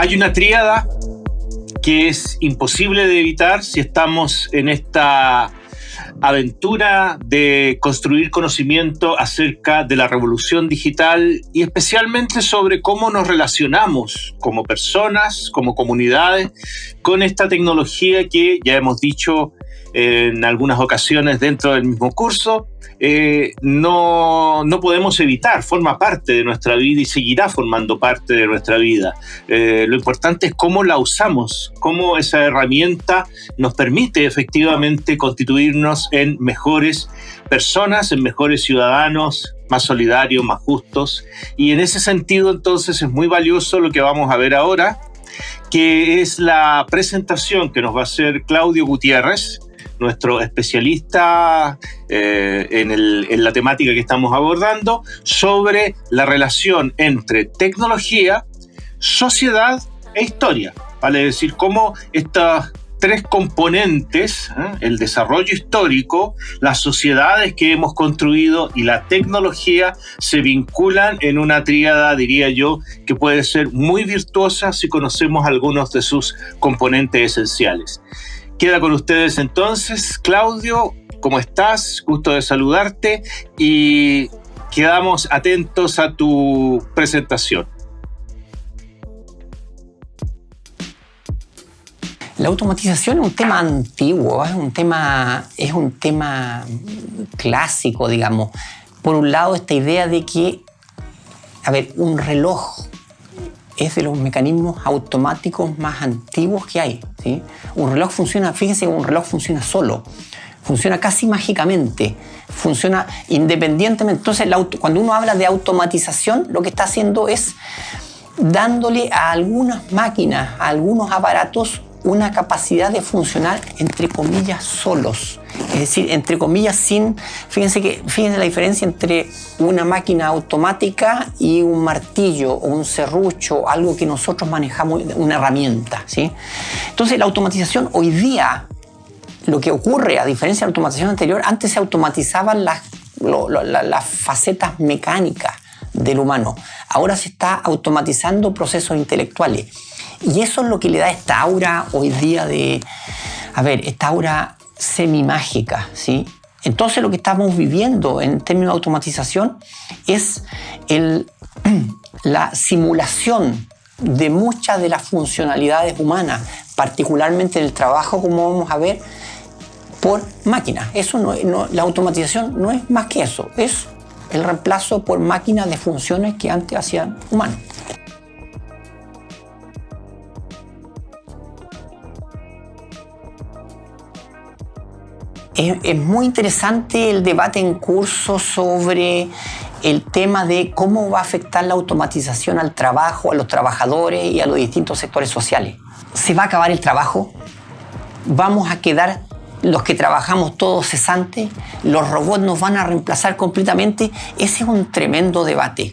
Hay una tríada que es imposible de evitar si estamos en esta aventura de construir conocimiento acerca de la revolución digital y especialmente sobre cómo nos relacionamos como personas, como comunidades, con esta tecnología que ya hemos dicho en algunas ocasiones dentro del mismo curso, eh, no, no, podemos evitar, forma parte de nuestra vida y seguirá formando parte de nuestra vida. Eh, lo importante es cómo la usamos, cómo esa herramienta nos permite efectivamente constituirnos en mejores personas, en mejores ciudadanos, más solidarios, más justos. Y en ese sentido entonces es muy valioso lo que vamos a ver ahora, que es la presentación que nos va a hacer Claudio Gutiérrez, nuestro especialista eh, en, la temática que estamos abordando, sobre la relación entre tecnología, sociedad e historia. Vale decir, cómo estas tres componentes, ¿eh? el desarrollo histórico, las sociedades que hemos construido y la tecnología se vinculan en una tríada, diría yo, que puede ser muy virtuosa si conocemos algunos de sus componentes esenciales. Queda con ustedes entonces, Claudio, ¿cómo estás? Gusto de saludarte y quedamos atentos a tu presentación. La automatización es un tema antiguo, es un tema, es un tema clásico, digamos. Por un lado, esta idea de que, a ver, un reloj es de los mecanismos automáticos más antiguos que hay. ¿sí? Un reloj funciona, fíjense que un reloj funciona solo, funciona casi mágicamente, funciona independientemente. Entonces, cuando uno habla de automatización, lo que está haciendo es dándole a algunas máquinas, a algunos aparatos, una capacidad de funcionar, entre comillas, solos. Es decir, entre comillas, sin... Fíjense, que, fíjense la diferencia entre una máquina automática y un martillo o un serrucho, algo que nosotros manejamos, una herramienta. ¿sí? Entonces, la automatización hoy día, lo que ocurre, a diferencia de la automatización anterior, antes se automatizaban las, las facetas mecánicas del humano. Ahora se está automatizando procesos intelectuales. Y eso es lo que le da esta aura hoy día de, a ver, esta aura semi-mágica, ¿sí? Entonces lo que estamos viviendo en términos de automatización es el, la simulación de muchas de las funcionalidades humanas, particularmente en el trabajo, como vamos a ver, por máquinas. Eso no, la automatización no es más que eso, es el reemplazo por máquinas de funciones que antes hacían humanos. Es, muy interesante el debate en curso sobre el tema de cómo va a afectar la automatización al trabajo, a los trabajadores y a los distintos sectores sociales. ¿Se va a acabar el trabajo? ¿Vamos a quedar los que trabajamos todos cesantes? ¿Los robots nos van a reemplazar completamente? Ese es un tremendo debate.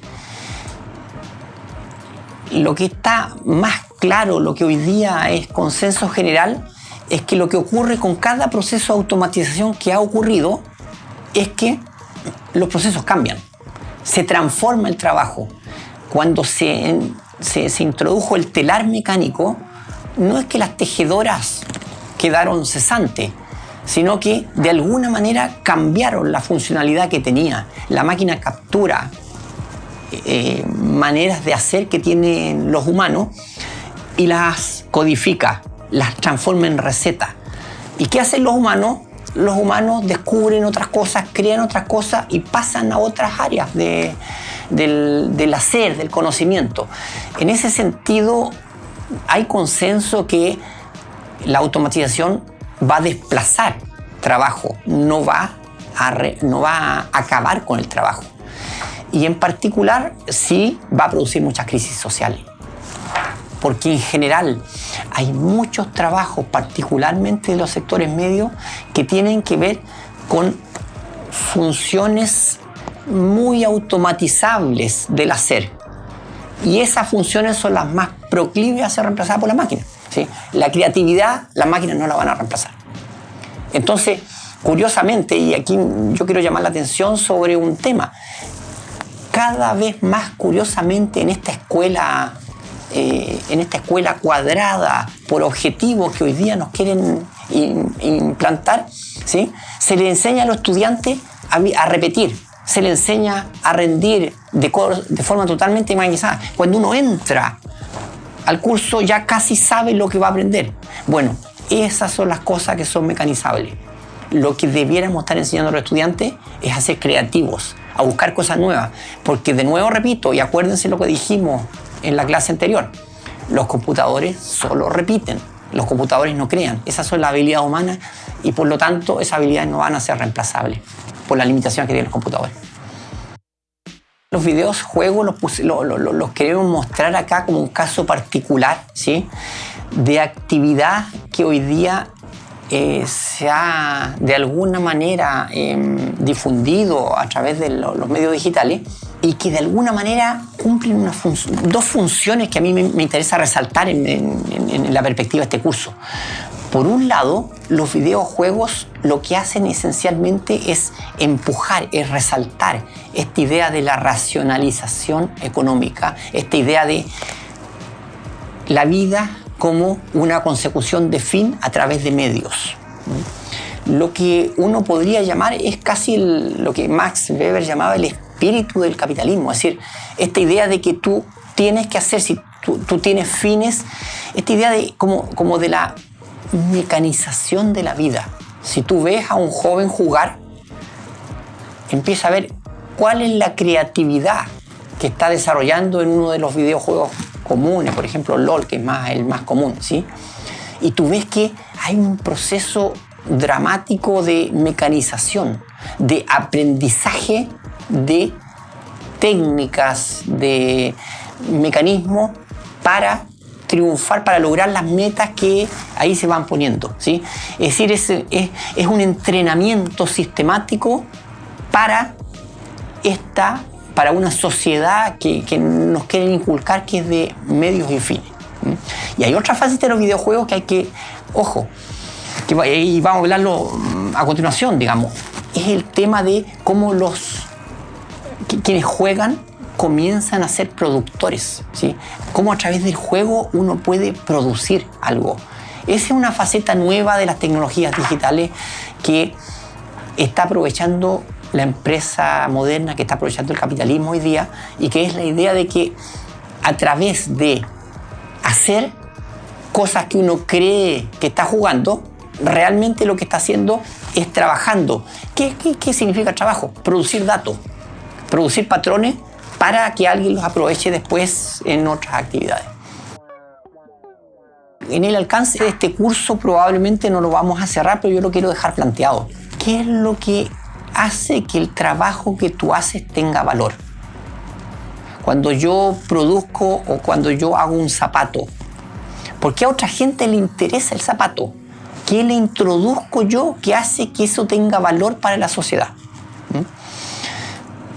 Lo que está más claro, lo que hoy día es consenso general, es que lo que ocurre con cada proceso de automatización que ha ocurrido es que los procesos cambian, se transforma el trabajo. Cuando se, se, introdujo el telar mecánico, no es que las tejedoras quedaron cesantes, sino que de alguna manera cambiaron la funcionalidad que tenía. La máquina captura eh, maneras de hacer que tienen los humanos y las codifica las transforma en recetas. ¿Y qué hacen los humanos? Los humanos descubren otras cosas, crean otras cosas y pasan a otras áreas del, del hacer, del conocimiento. En ese sentido, hay consenso que la automatización va a desplazar trabajo, no va a, no va a acabar con el trabajo. Y en particular, sí va a producir muchas crisis sociales porque en general hay muchos trabajos, particularmente de los sectores medios, que tienen que ver con funciones muy automatizables del hacer. Y esas funciones son las más proclives a ser reemplazadas por la máquina. La creatividad, las máquinas no la van a reemplazar. Entonces, curiosamente, y aquí yo quiero llamar la atención sobre un tema, cada vez más curiosamente en esta escuela eh, en esta escuela cuadrada por objetivos que hoy día nos quieren implantar, ¿sí? se le enseña a los estudiantes a, repetir, se le enseña a rendir de, de forma totalmente mecanizada. Cuando uno entra al curso ya casi sabe lo que va a aprender. Bueno, esas son las cosas que son mecanizables. Lo que debiéramos estar enseñando a los estudiantes es a ser creativos, a buscar cosas nuevas. Porque de nuevo repito, y acuérdense lo que dijimos en la clase anterior, los computadores solo repiten, los computadores no crean. Esas son las habilidades humanas y por lo tanto esas habilidades no van a ser reemplazables por la limitación que tienen los computadores. Los videos juegos los, queremos mostrar acá como un caso particular ¿sí? de actividad que hoy día eh, se ha de alguna manera em, difundido a través de los medios digitales y que de alguna manera cumplen dos funciones que a mí me, interesa resaltar en, la perspectiva de este curso. Por un lado, los videojuegos lo que hacen esencialmente es empujar, es resaltar esta idea de la racionalización económica, esta idea de la vida como una consecución de fin a través de medios. Lo que uno podría llamar es casi lo que Max Weber llamaba el espíritu del capitalismo, es decir, esta idea de que tú tienes que hacer, si tú, tienes fines, esta idea de, como, como de la mecanización de la vida. Si tú ves a un joven jugar, empieza a ver cuál es la creatividad que está desarrollando en uno de los videojuegos comunes, por ejemplo LOL, que es más, el más común, ¿sí? Y tú ves que hay un proceso dramático de mecanización, de aprendizaje de técnicas, de mecanismos para triunfar, para lograr las metas que ahí se van poniendo. ¿sí? Es decir, es, es, un entrenamiento sistemático para esta para una sociedad que, que, nos quieren inculcar que es de medios y fines. Y hay otra fase de los videojuegos que hay que, ojo, que, y vamos a hablarlo mm, a continuación, digamos, es el tema de cómo los quienes juegan comienzan a ser productores, ¿sí? Cómo a través del juego uno puede producir algo. Esa es una faceta nueva de las tecnologías digitales que está aprovechando la empresa moderna, que está aprovechando el capitalismo hoy día y que es la idea de que a través de hacer cosas que uno cree que está jugando, realmente lo que está haciendo es trabajando. ¿Qué, qué, qué significa trabajo? Producir datos, producir patrones para que alguien los aproveche después en otras actividades. En el alcance de este curso probablemente no lo vamos a cerrar, pero yo lo quiero dejar planteado. ¿Qué es lo que hace que el trabajo que tú haces tenga valor? Cuando yo produzco o cuando yo hago un zapato, ¿por qué a otra gente le interesa el zapato? ¿Qué le introduzco yo que hace que eso tenga valor para la sociedad?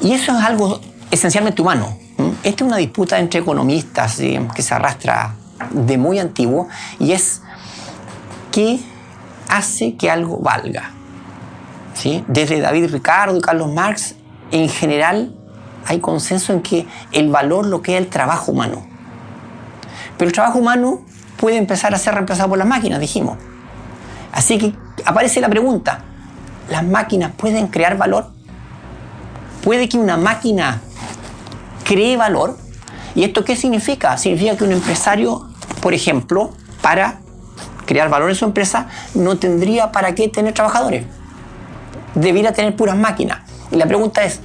Y eso es algo esencialmente humano. Esta es una disputa entre economistas que se arrastra de muy antiguo y es qué hace que algo valga. Desde David Ricardo y Carlos Marx, en general hay consenso en que el valor lo que es el trabajo humano. Pero el trabajo humano puede empezar a ser reemplazado por las máquinas, dijimos. Así que aparece la pregunta, ¿las máquinas pueden crear valor? ¿Puede que una máquina cree valor. ¿Y esto qué significa? Significa que un empresario, por ejemplo, para crear valor en su empresa, no tendría para qué tener trabajadores. Debiera tener puras máquinas. Y la pregunta es,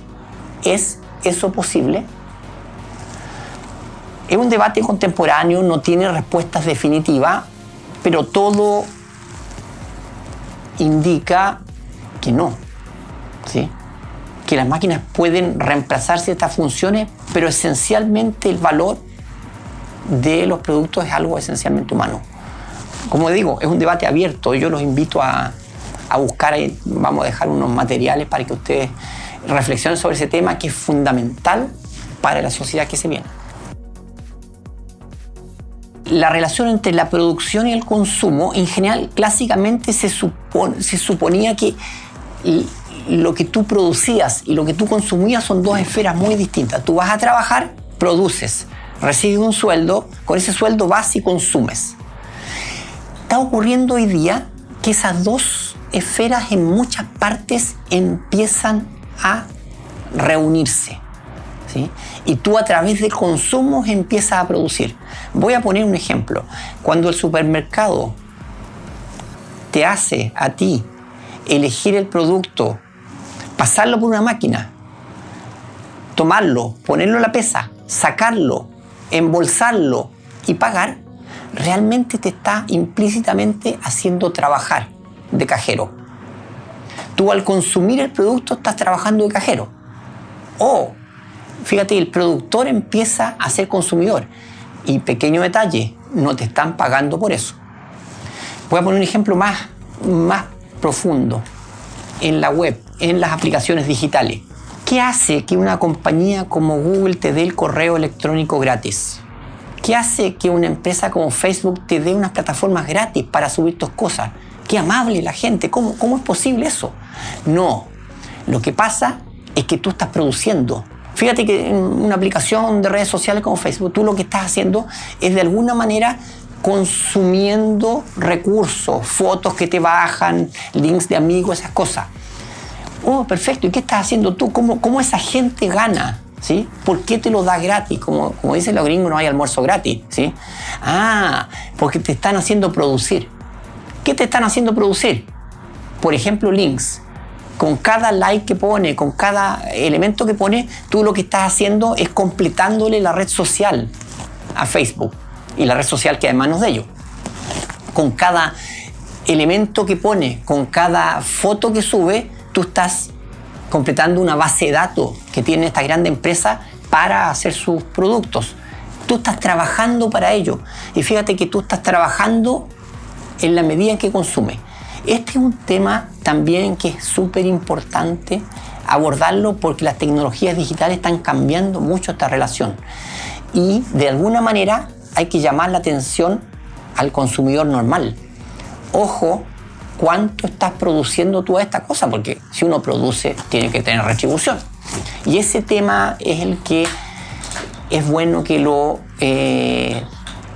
¿es eso posible? Es un debate contemporáneo, no tiene respuestas definitivas, pero todo indica que no. ¿sí? Que las máquinas pueden reemplazar ciertas funciones, pero esencialmente el valor de los productos es algo esencialmente humano. Como digo, es un debate abierto. Yo los invito a, a buscar, vamos a dejar unos materiales para que ustedes reflexionen sobre ese tema que es fundamental para la sociedad que se viene. La relación entre la producción y el consumo, en general, clásicamente se, se suponía que lo que tú producías y lo que tú consumías son dos esferas muy distintas. Tú vas a trabajar, produces, recibes un sueldo, con ese sueldo vas y consumes. Está ocurriendo hoy día que esas dos esferas en muchas partes empiezan a reunirse. Y tú a través de consumos empiezas a producir. Voy a poner un ejemplo. Cuando el supermercado te hace a ti elegir el producto, pasarlo por una máquina, tomarlo, ponerlo en la pesa, sacarlo, embolsarlo y pagar, realmente te está implícitamente haciendo trabajar de cajero. Tú al consumir el producto estás trabajando de cajero. O, fíjate, el productor empieza a ser consumidor. Y pequeño detalle, no te están pagando por eso. Voy a poner un ejemplo más, más profundo. En la web, en las aplicaciones digitales. ¿Qué hace que una compañía como Google te dé el correo electrónico gratis? ¿Qué hace que una empresa como Facebook te dé unas plataformas gratis para subir tus cosas? Qué amable la gente, ¿cómo, cómo es posible eso? No, lo que pasa es que tú estás produciendo. Fíjate que en una aplicación de redes sociales como Facebook, tú lo que estás haciendo es de alguna manera consumiendo recursos, fotos que te bajan, links de amigos, esas cosas. Oh, perfecto. ¿Y qué estás haciendo tú? ¿Cómo, cómo esa gente gana? ¿Sí? ¿Por qué te lo da gratis? Como, como dicen los gringos, no hay almuerzo gratis. ¿sí? Ah, porque te están haciendo producir. ¿Qué te están haciendo producir? Por ejemplo, links. Con cada like que pone, con cada elemento que pone, tú lo que estás haciendo es completándole la red social a Facebook y la red social que hay en manos de ellos. Con cada elemento que pone, con cada foto que sube, tú estás completando una base de datos que tiene esta grande empresa para hacer sus productos. Tú estás trabajando para ello. Y fíjate que tú estás trabajando en la medida en que consume. Este es un tema también que es súper importante abordarlo porque las tecnologías digitales están cambiando mucho esta relación. Y de alguna manera hay que llamar la atención al consumidor normal. Ojo cuánto estás produciendo tú a esta cosa, porque si uno produce tiene que tener retribución. Y ese tema es el que es bueno que lo eh,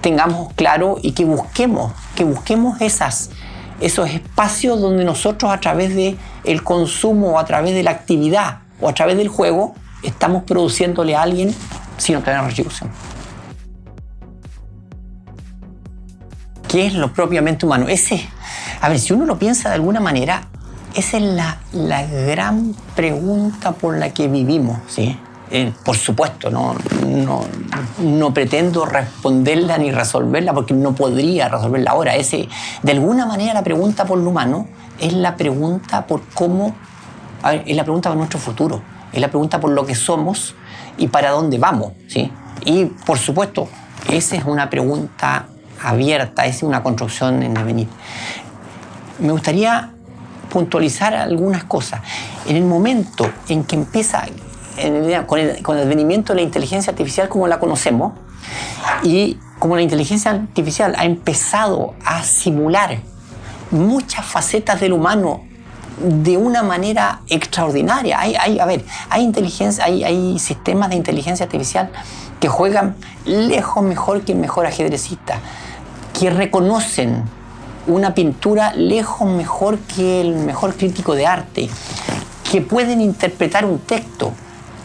tengamos claro y que busquemos, que busquemos esos espacios donde nosotros a través del el consumo a través de la actividad o a través del juego estamos produciéndole a alguien sin obtener retribución. ¿Qué es lo propiamente humano? Ese, a ver, si uno lo piensa de alguna manera, esa es la, la gran pregunta por la que vivimos, ¿sí? Eh, por supuesto, no, no, no, pretendo responderla ni resolverla porque no podría resolverla ahora. Ese, de alguna manera la pregunta por lo humano es la pregunta por cómo, es la pregunta por nuestro futuro, es la pregunta por lo que somos y para dónde vamos. ¿sí? Y por supuesto, esa es una pregunta abierta, es una construcción en el venir. Me gustaría puntualizar algunas cosas. En el momento en que empieza, con, el, con el advenimiento de la inteligencia artificial como la conocemos, y como la inteligencia artificial ha empezado a simular muchas facetas del humano de una manera extraordinaria. Hay, a ver, hay, inteligencia, hay sistemas de inteligencia artificial que juegan lejos mejor que el mejor ajedrecista que reconocen una pintura lejos mejor que el mejor crítico de arte, que pueden interpretar un texto,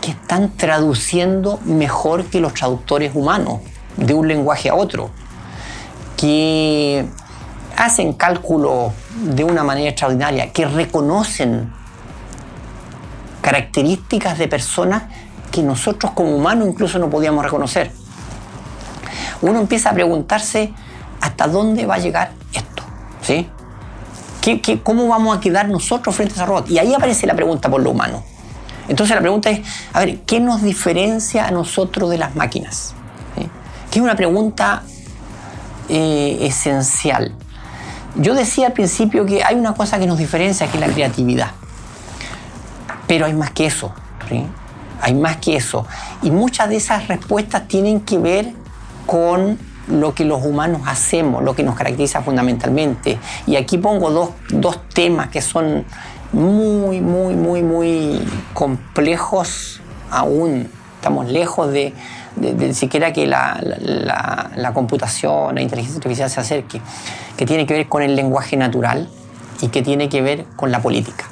que están traduciendo mejor que los traductores humanos de un lenguaje a otro, que hacen cálculo de una manera extraordinaria, que reconocen características de personas que nosotros como humanos incluso no podíamos reconocer. Uno empieza a preguntarse hasta dónde va a llegar esto. ¿Sí? ¿Qué, cómo vamos a quedar nosotros frente a ese robot? Y ahí aparece la pregunta por lo humano. Entonces la pregunta es, a ver, ¿qué nos diferencia a nosotros de las máquinas? Que es una pregunta eh, esencial. Yo decía al principio que hay una cosa que nos diferencia, que es la creatividad. Pero hay más que eso. Hay más que eso. Y muchas de esas respuestas tienen que ver con lo que los humanos hacemos, lo que nos caracteriza fundamentalmente. Y aquí pongo dos, dos temas que son muy, muy, muy, muy complejos aún Estamos lejos de, siquiera que la, la, computación, la inteligencia artificial se acerque, que tiene que ver con el lenguaje natural y que tiene que ver con la política,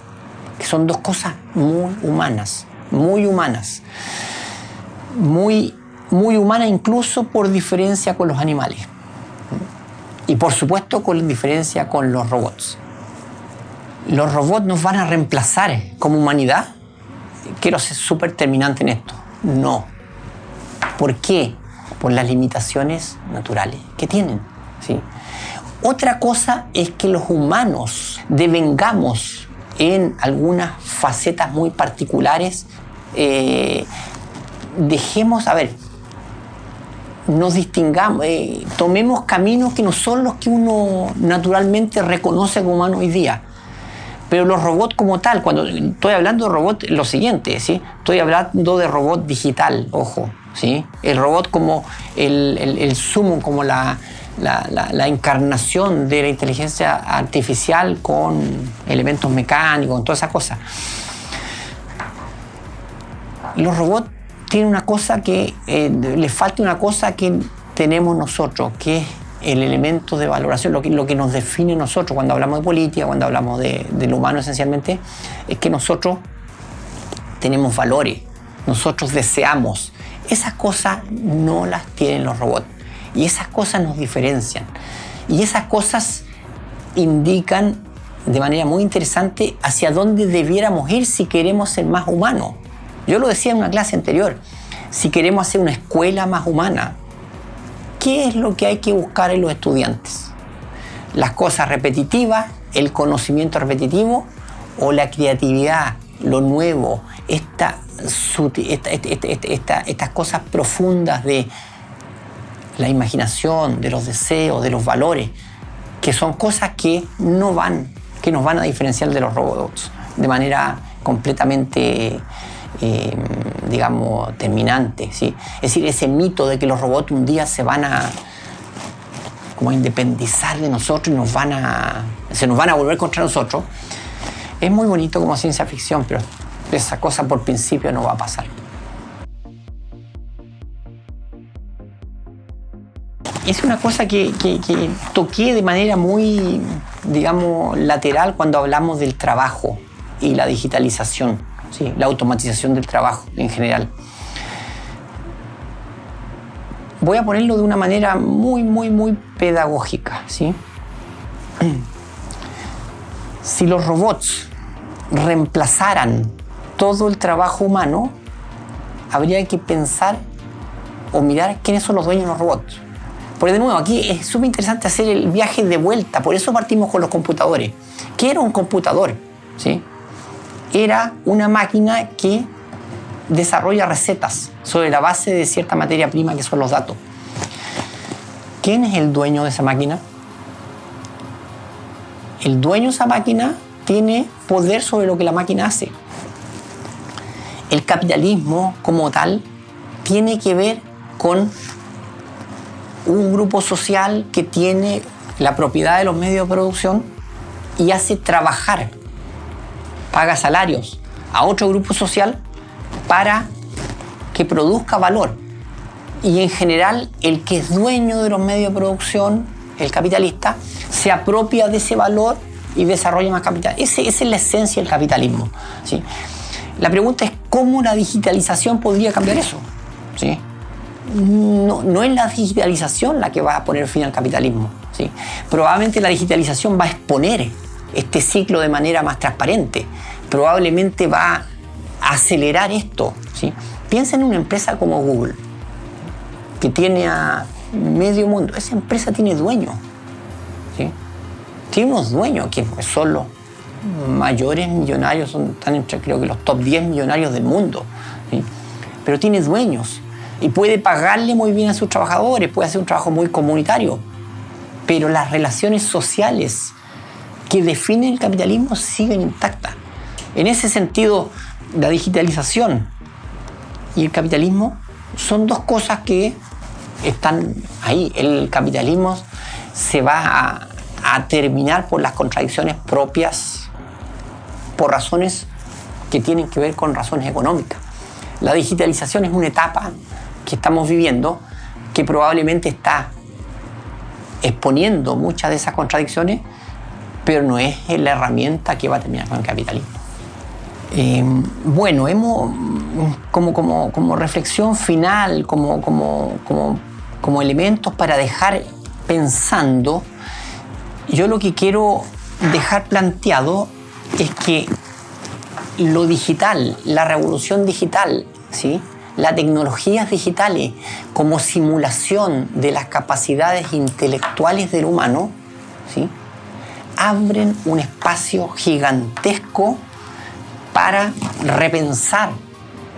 que son dos cosas muy humanas, muy humanas, muy, muy humanas incluso por diferencia con los animales y por supuesto con diferencia con los robots. ¿Los robots nos van a reemplazar como humanidad? Quiero ser súper terminante en esto. No. ¿Por qué? Por las limitaciones naturales que tienen. ¿sí? Otra cosa es que los humanos devengamos en algunas facetas muy particulares. Eh, dejemos, a ver, nos distingamos, eh, tomemos caminos que no son los que uno naturalmente reconoce como humano hoy día. Pero los robots como tal, cuando estoy hablando de robot, lo siguiente, ¿sí? Estoy hablando de robot digital, ojo, ¿sí? El robot como el, el, sumo, como la, la, encarnación de la inteligencia artificial con elementos mecánicos, con toda esa cosa. Los robots tienen una cosa que, eh, les falta una cosa que tenemos nosotros, que es el elemento de valoración, lo que, lo que nos define nosotros cuando hablamos de política, cuando hablamos de, lo humano esencialmente, es que nosotros tenemos valores, nosotros deseamos. Esas cosas no las tienen los robots y esas cosas nos diferencian. Y esas cosas indican de manera muy interesante hacia dónde debiéramos ir si queremos ser más humanos. Yo lo decía en una clase anterior, si queremos hacer una escuela más humana, ¿Qué es lo que hay que buscar en los estudiantes? ¿Las cosas repetitivas, el conocimiento repetitivo o la creatividad, lo nuevo, esta, estas cosas profundas de la imaginación, de los deseos, de los valores, que son cosas que no van, que nos van a diferenciar de los robots de manera completamente eh, digamos, terminante. ¿sí? Es decir, ese mito de que los robots un día se van a como independizar de nosotros y nos van a, se nos van a volver contra nosotros, es muy bonito como ciencia ficción, pero esa cosa por principio no va a pasar. Es una cosa que, que, toqué de manera muy, digamos, lateral cuando hablamos del trabajo y la digitalización la automatización del trabajo en general. Voy a ponerlo de una manera muy, muy, muy pedagógica. ¿sí? Si los robots reemplazaran todo el trabajo humano, habría que pensar o mirar quiénes son los dueños de los robots. Porque de nuevo, aquí es súper interesante hacer el viaje de vuelta, por eso partimos con los computadores. ¿Qué era un computador? ¿Sí? Era una máquina que desarrolla recetas sobre la base de cierta materia prima que son los datos. ¿Quién es el dueño de esa máquina? El dueño de esa máquina tiene poder sobre lo que la máquina hace. El capitalismo como tal tiene que ver con un grupo social que tiene la propiedad de los medios de producción y hace trabajar paga salarios a otro grupo social para que produzca valor. Y en general el que es dueño de los medios de producción, el capitalista, se apropia de ese valor y desarrolla más capital. esa es la esencia del capitalismo. ¿sí? La pregunta es cómo la digitalización podría cambiar eso. ¿sí? No, no, es la digitalización la que va a poner fin al capitalismo. ¿sí? Probablemente la digitalización va a exponer este ciclo de manera más transparente. Probablemente va a acelerar esto. ¿sí? Piensa en una empresa como Google, que tiene a medio mundo. Esa empresa tiene dueños. ¿sí? Tiene unos dueños que son los mayores millonarios, son, están entre creo que los top 10 millonarios del mundo. ¿sí? Pero tiene dueños y puede pagarle muy bien a sus trabajadores, puede hacer un trabajo muy comunitario. Pero las relaciones sociales que definen el capitalismo siguen intactas. En ese sentido, la digitalización y el capitalismo son dos cosas que están ahí. El capitalismo se va a, terminar por las contradicciones propias, por razones que tienen que ver con razones económicas. La digitalización es una etapa que estamos viviendo que probablemente está exponiendo muchas de esas contradicciones, pero no es la herramienta que va a terminar con el capitalismo. Eh, bueno, hemos, como, como, como reflexión final, como, como, como, como elementos para dejar pensando, yo lo que quiero dejar planteado es que lo digital, la revolución digital, ¿sí? las tecnologías digitales como simulación de las capacidades intelectuales del humano, ¿sí? Abren un espacio gigantesco para repensar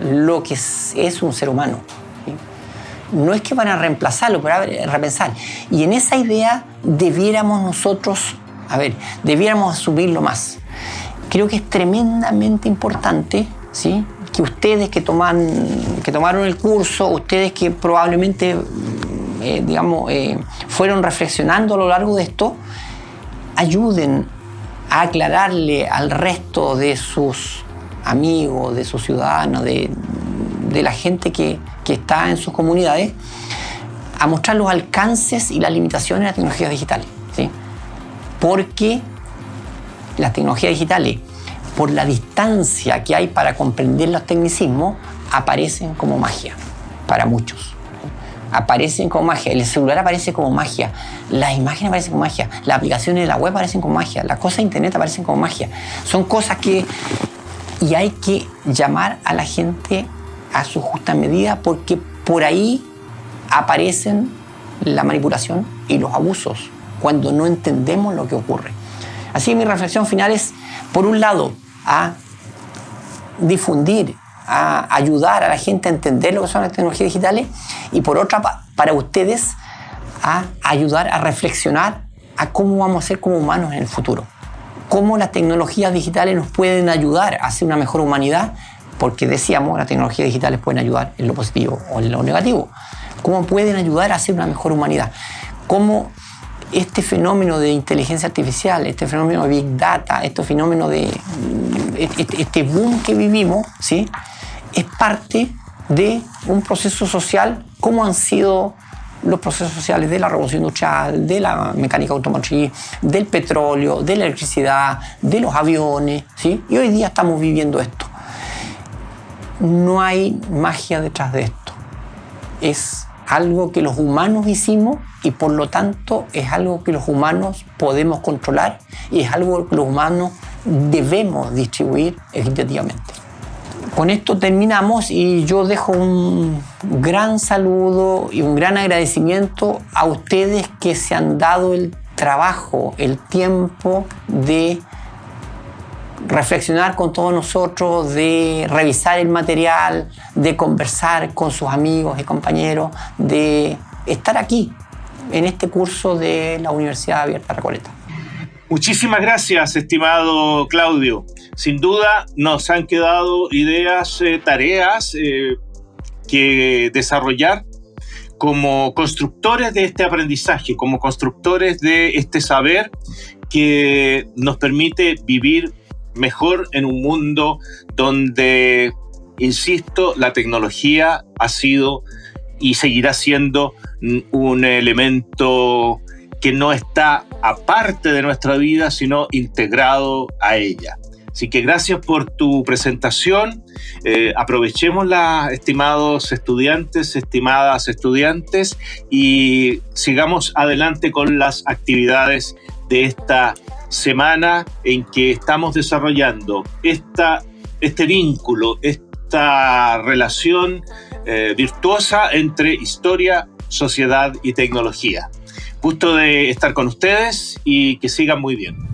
lo que es, un ser humano. No es que van a reemplazarlo, pero repensar. Y en esa idea debiéramos nosotros, a ver, debiéramos asumirlo más. Creo que es tremendamente importante, ¿sí? que ustedes que, toman, que tomaron el curso, ustedes que probablemente eh, digamos, eh, fueron reflexionando a lo largo de esto, ayuden a aclararle al resto de sus amigos, de sus ciudadanos, de, la gente que, está en sus comunidades, a mostrar los alcances y las limitaciones de las tecnologías digitales. ¿sí? Porque las tecnologías digitales por la distancia que hay para comprender los tecnicismos, aparecen como magia para muchos. Aparecen como magia. El celular aparece como magia. Las imágenes aparecen como magia. Las aplicaciones de la web aparecen como magia. Las cosas de internet aparecen como magia. Son cosas que. Y hay que llamar a la gente a su justa medida porque por ahí aparecen la manipulación y los abusos cuando no entendemos lo que ocurre. Así que mi reflexión final es, por un lado, a difundir, a ayudar a la gente a entender lo que son las tecnologías digitales y por otra para ustedes a ayudar a reflexionar a cómo vamos a ser como humanos en el futuro. Cómo las tecnologías digitales nos pueden ayudar a ser una mejor humanidad, porque decíamos, las tecnologías digitales pueden ayudar en lo positivo o en lo negativo. Cómo pueden ayudar a ser una mejor humanidad. Cómo este fenómeno de inteligencia artificial, este fenómeno de Big Data, este fenómeno de este boom que vivimos, ¿sí? es parte de un proceso social como han sido los procesos sociales de la revolución industrial, de la mecánica automotriz, del petróleo, de la electricidad, de los aviones, ¿sí? Y hoy día estamos viviendo esto. No hay magia detrás de esto. Es algo que los humanos hicimos y por lo tanto es algo que los humanos podemos controlar y es algo que los humanos debemos distribuir equitativamente. Con esto terminamos y yo dejo un gran saludo y un gran agradecimiento a ustedes que se han dado el trabajo, el tiempo de reflexionar con todos nosotros, de revisar el material, de conversar con sus amigos y compañeros, de estar aquí en este curso de la Universidad Abierta Recoleta. Muchísimas gracias, estimado Claudio. Sin duda nos han quedado ideas, eh, tareas eh, que desarrollar como constructores de este aprendizaje, como constructores de este saber que nos permite vivir mejor en un mundo donde, insisto, la tecnología ha sido y seguirá siendo un elemento que no está aparte de nuestra vida, sino integrado a ella. Así que gracias por tu presentación. Eh, aprovechémosla, estimados estudiantes, estimadas estudiantes, y sigamos adelante con las actividades de esta semana en que estamos desarrollando esta, este vínculo, esta relación eh, virtuosa entre historia, sociedad y tecnología. Gusto de estar con ustedes y que sigan muy bien.